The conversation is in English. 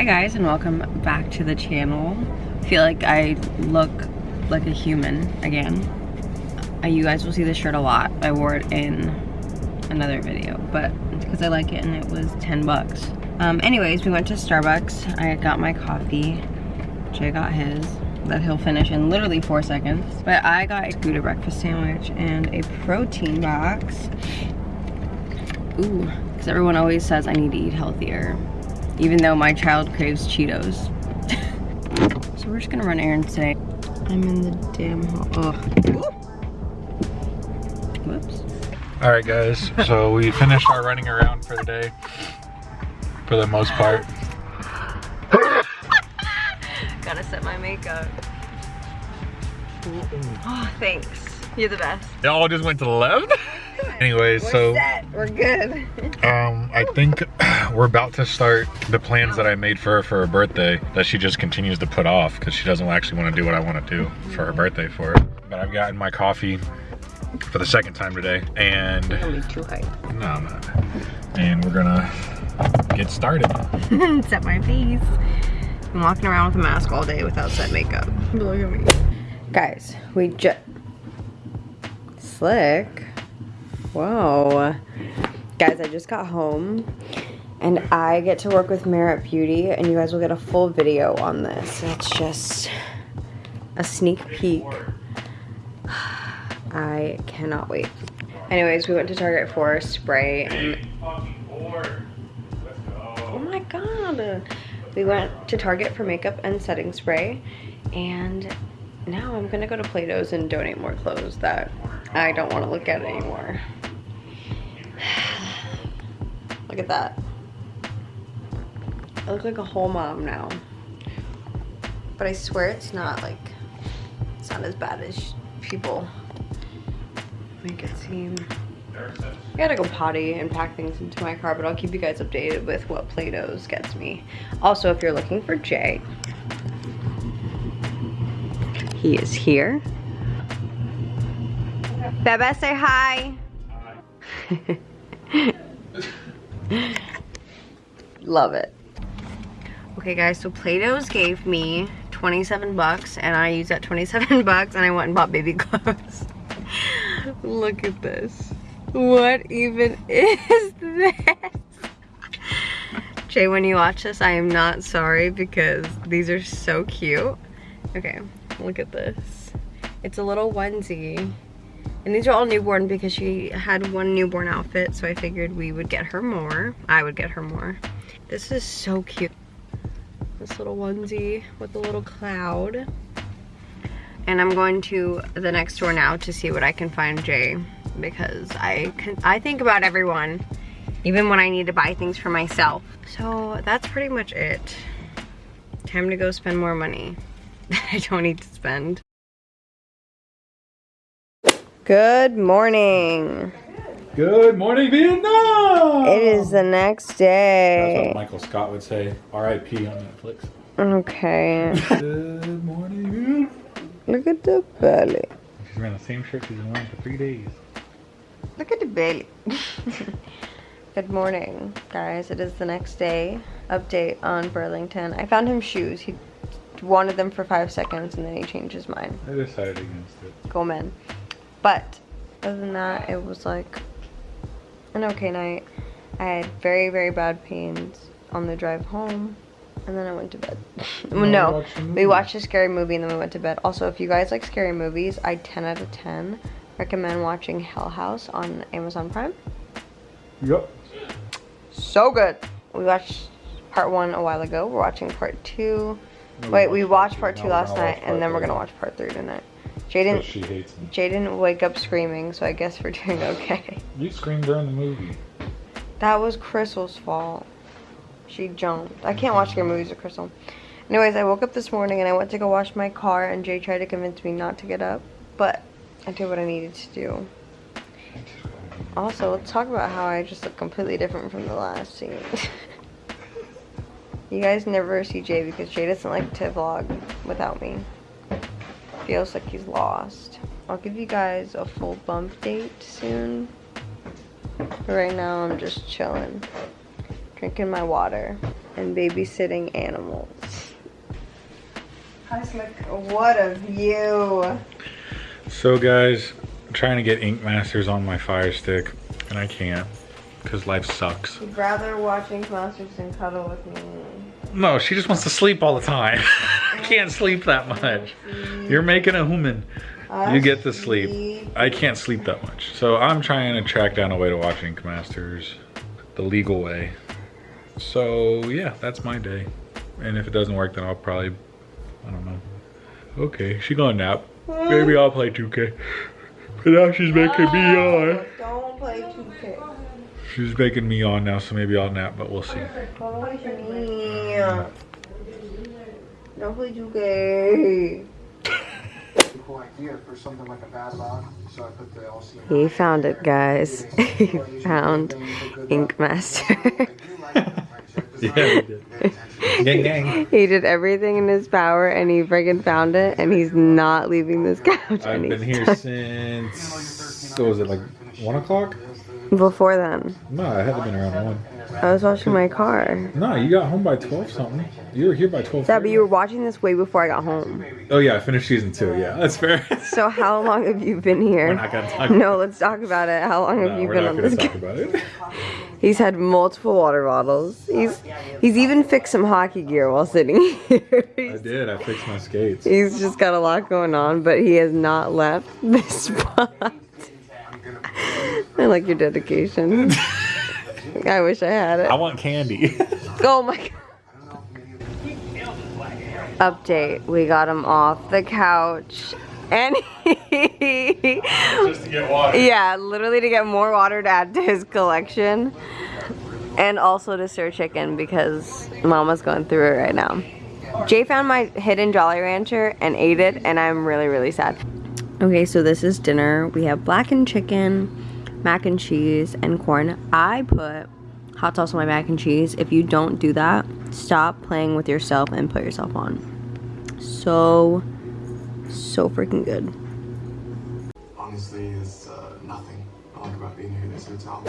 Hi guys and welcome back to the channel. I feel like I look like a human again. Uh, you guys will see this shirt a lot. I wore it in another video, but because I like it and it was 10 bucks. Um, anyways, we went to Starbucks. I got my coffee. Jay got his that he'll finish in literally four seconds. But I got a Gouda breakfast sandwich and a protein box. Ooh, because everyone always says I need to eat healthier even though my child craves Cheetos. so we're just gonna run errands today. I'm in the damn hall. Oh. Whoops. All right, guys. So we finished our running around for the day, for the most part. Gotta set my makeup. Oh, thanks. You're the best. It all just went to the left? Anyways, we're so set. we're good. um, I think we're about to start the plans that I made for her for her birthday that she just continues to put off because she doesn't actually want to do what I want to do for her birthday for her. But I've gotten my coffee for the second time today, and too high. no, I'm not. And we're gonna get started. set my face. I'm walking around with a mask all day without set makeup. Look at me. Guys, we just slick. Whoa. Guys, I just got home and I get to work with Merit Beauty and you guys will get a full video on this. It's just a sneak peek. I cannot wait. Anyways, we went to Target for spray and Oh my god. We went to Target for makeup and setting spray and now I'm gonna go to Plato's and donate more clothes that I don't want to look at anymore. look at that. I look like a whole mom now. But I swear it's not like, it's not as bad as people make it seem. I gotta go potty and pack things into my car, but I'll keep you guys updated with what Plato's gets me. Also, if you're looking for Jay, he is here. Bebe, say hi. Hi. Love it. Okay guys, so Plato's gave me 27 bucks and I used that 27 bucks and I went and bought baby clothes. Look at this. What even is this? Jay, when you watch this, I am not sorry because these are so cute. Okay, look at this. It's a little onesie. And these are all newborn because she had one newborn outfit, so I figured we would get her more. I would get her more. This is so cute. This little onesie with a little cloud. And I'm going to the next store now to see what I can find Jay because I can I think about everyone even when I need to buy things for myself. So that's pretty much it. Time to go spend more money that I don't need to spend. Good morning. Good morning, Vietnam! It is the next day. That's what Michael Scott would say. R.I.P. on Netflix. Okay. Good morning, Vietnam. Look at the belly. She's wearing the same shirt she's been wearing for three days. Look at the belly. Good morning, guys. It is the next day. Update on Burlington. I found him shoes. He wanted them for five seconds and then he changed his mind. I decided against it. Go men. But other than that, it was like an okay night. I had very, very bad pains on the drive home. And then I went to bed. No, no, we we watched a scary movie and then we went to bed. Also, if you guys like scary movies, I 10 out of 10 recommend watching Hell House on Amazon Prime. Yep. So good. We watched part one a while ago. We're watching part two. Wait, we watched part two last night, and then we're gonna watch part three tonight. Jaden, She hates me. Jay didn't wake up screaming, so I guess we're doing okay. You screamed during the movie. That was Crystal's fault. She jumped. I can't watch scary movies with Crystal. Anyways, I woke up this morning and I went to go wash my car and Jay tried to convince me not to get up, but I did what I needed to do. Also, let's talk about how I just look completely different from the last scene. you guys never see Jay because Jay doesn't like to vlog without me. Feels like he's lost. I'll give you guys a full bump date soon. But right now I'm just chilling. Drinking my water. and babysitting animals. Hi Slick, what a view. So guys, I'm trying to get Ink Masters on my Fire Stick, and I can't, because life sucks. You'd rather watching Masters than cuddle with me. No, she just wants to sleep all the time. I can't sleep that much. You're making a human. You get to sleep. I can't sleep that much. So I'm trying to track down a way to watch Ink Masters the legal way. So yeah, that's my day. And if it doesn't work, then I'll probably, I don't know. Okay, she gonna nap. Hmm? Maybe I'll play 2K. But now she's making me on. Don't play 2K. She's making me on now, so maybe I'll nap, but we'll see. Don't me. Don't play 2K. cool idea for something like a bad log. So I put the LC. He found it, guys. he found Ink Master. Yeah, we did. Gang gang. he did everything in his power and he friggin' found it and he's not leaving this couch. I've been here stuck- since, what was it, like 1 o'clock? Before then, No, I to been around 1. I was washing my car. No, you got home by 12 something. You were here by 12. Yeah, but you were watching this way before I got home. Oh yeah, I finished season 2. Yeah, that's fair. So how long have you been here? We're not gonna talk No, let's talk about it. How long have No, you been on this? talk about it. He's had multiple water bottles. He's he's even fixed some hockey gear while sitting here. I did. I fixed my skates. he's just got a lot going on, but he has not left this spot. I like your dedication. I wish I had it. I want candy. Oh my god. Update. We got him off the couch. And he, Just to get water. yeah, literally to get more water to add to his collection. And also to stir chicken because mama's going through it right now. Jay found my hidden Jolly Rancher and ate it and I'm really, really sad. Okay, so this is dinner. We have blackened chicken, mac and cheese, and corn. I put hot sauce on my mac and cheese. If you don't do that, stop playing with yourself and put yourself on. So, so freaking good. Honestly, it's uh, nothing I like about being here at this hotel.